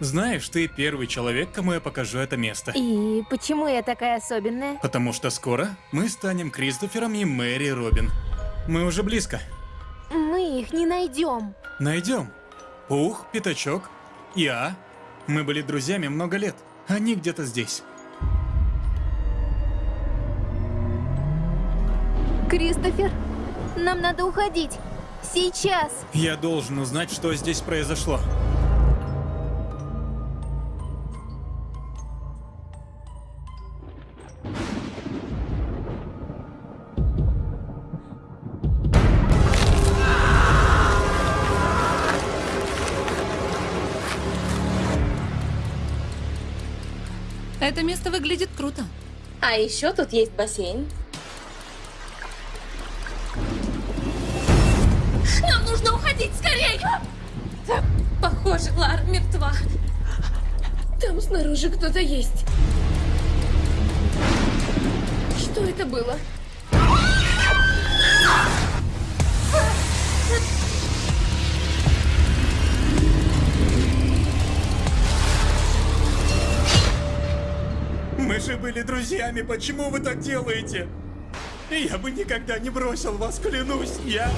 Знаешь, ты первый человек, кому я покажу это место. И почему я такая особенная? Потому что скоро мы станем Кристофером и Мэри Робин. Мы уже близко. Мы их не найдем. Найдем. Пух, Пятачок, я. Мы были друзьями много лет. Они где-то здесь. Кристофер, нам надо уходить. Сейчас. Я должен узнать, что здесь произошло. Это место выглядит круто. А еще тут есть бассейн. Нам нужно уходить скорее! Похоже, Лара мертва. Там снаружи кто-то есть. Что это было? Мы же были друзьями, почему вы так делаете? Я бы никогда не бросил вас, клянусь, я...